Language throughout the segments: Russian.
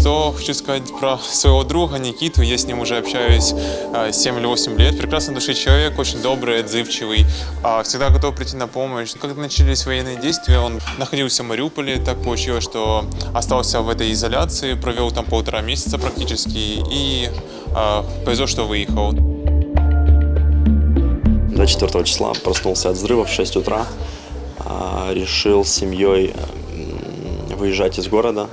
Что хочу сказать про своего друга Никиту. Я с ним уже общаюсь э, 7 или 8 лет. Прекрасный души человек, очень добрый, отзывчивый, а, всегда готов прийти на помощь. Когда начались военные действия, он находился в Мариуполе. Так получилось, что остался в этой изоляции, провел там полтора месяца практически и э, повезло, что выехал. 24 числа проснулся от взрыва в 6 утра. А, Решил с семьей выезжать из города,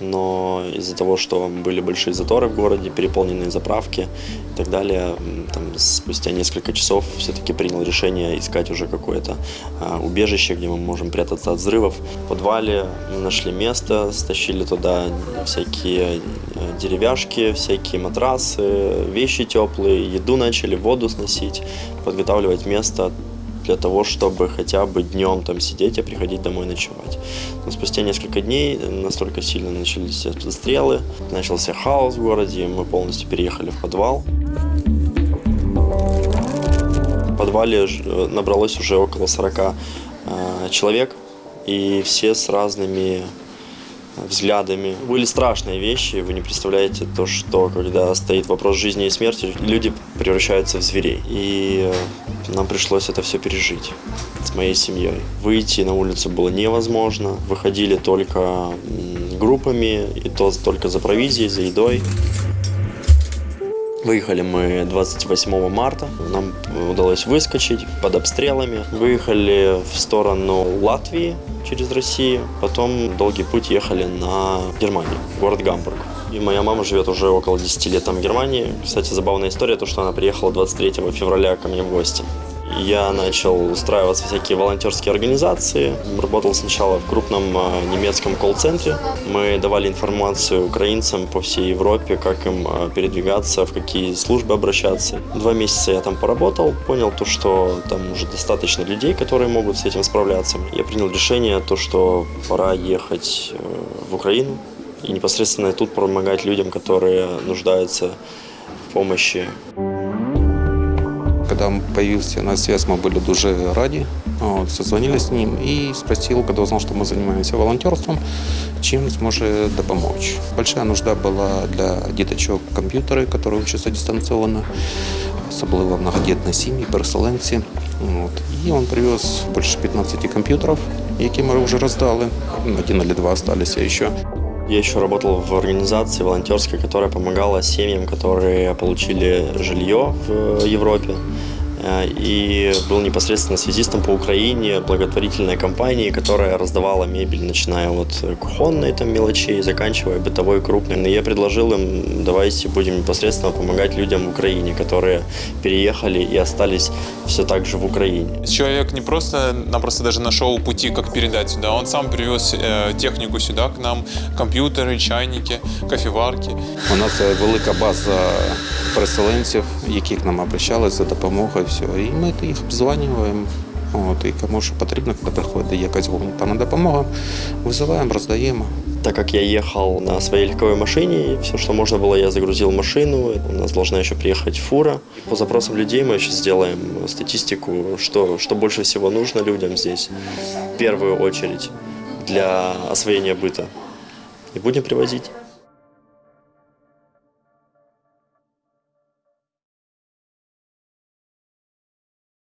но из-за того, что были большие заторы в городе, переполненные заправки и так далее, там, спустя несколько часов все-таки принял решение искать уже какое-то а, убежище, где мы можем прятаться от взрывов. В подвале мы нашли место, стащили туда всякие э, деревяшки, всякие матрасы, вещи теплые, еду начали, воду сносить, подготавливать место для того, чтобы хотя бы днем там сидеть, а приходить домой ночевать. Но спустя несколько дней настолько сильно начались обстрелы, начался хаос в городе, мы полностью переехали в подвал. В подвале э, набралось уже около 40 э, человек, и все с разными взглядами. Были страшные вещи, вы не представляете то, что когда стоит вопрос жизни и смерти, люди превращаются в зверей. И э, нам пришлось это все пережить с моей семьей. Выйти на улицу было невозможно. Выходили только группами, и то только за провизией, за едой. Выехали мы 28 марта. Нам удалось выскочить под обстрелами. Выехали в сторону Латвии через Россию. Потом долгий путь ехали на Германию, город Гамбург. И моя мама живет уже около 10 лет там в Германии. Кстати, забавная история, то, что она приехала 23 февраля ко мне в гости. Я начал устраиваться в всякие волонтерские организации. Работал сначала в крупном э, немецком колл-центре. Мы давали информацию украинцам по всей Европе, как им э, передвигаться, в какие службы обращаться. Два месяца я там поработал, понял то, что там уже достаточно людей, которые могут с этим справляться. Я принял решение, то, что пора ехать э, в Украину и непосредственно тут помогать людям, которые нуждаются в помощи Когда появился на связь, мы были дуже раді. От, созвонили з ним і спросил, когда узнал, что мы занимаемся волонтерством, чем сможет допомочь. Большая нужда была для діточок комп'ютери, которые учатся дистанционно, особливо многодітні сім'ї, переселенці. От. І він привез більше 15 комп'ютерів, які ми вже роздали. Один или два осталися ще. Я еще работал в организации волонтерской, которая помогала семьям, которые получили жилье в Европе. Э, И был непосредственно связистом по Украине благотворительной компании, которая раздавала мебель, начиная от кухонной там, мелочей, заканчивая бытовой крупной. И я предложил им, давайте будем непосредственно помогать людям в Украине, которые переехали и остались все так же в Украине. Человек не просто напросто даже нашел пути, как передать сюда, он сам привез э, технику сюда к нам, компьютеры, чайники, кофеварки. У нас е, велика база переселенців, які к нам обращались за допомогою. Все. І ми їх обзванюємо. От, і кому що потрібно, коли приходить якась гуманітарна допомога, визиваємо, роздаємо. Так как я ехал на своей легковой машине, все, что можно было, я загрузил в машину. У нас должна еще приехать фура. По запросам людей мы сейчас сделаем статистику, что, что больше всего нужно людям здесь. В первую очередь для освоения быта. И будем привозить.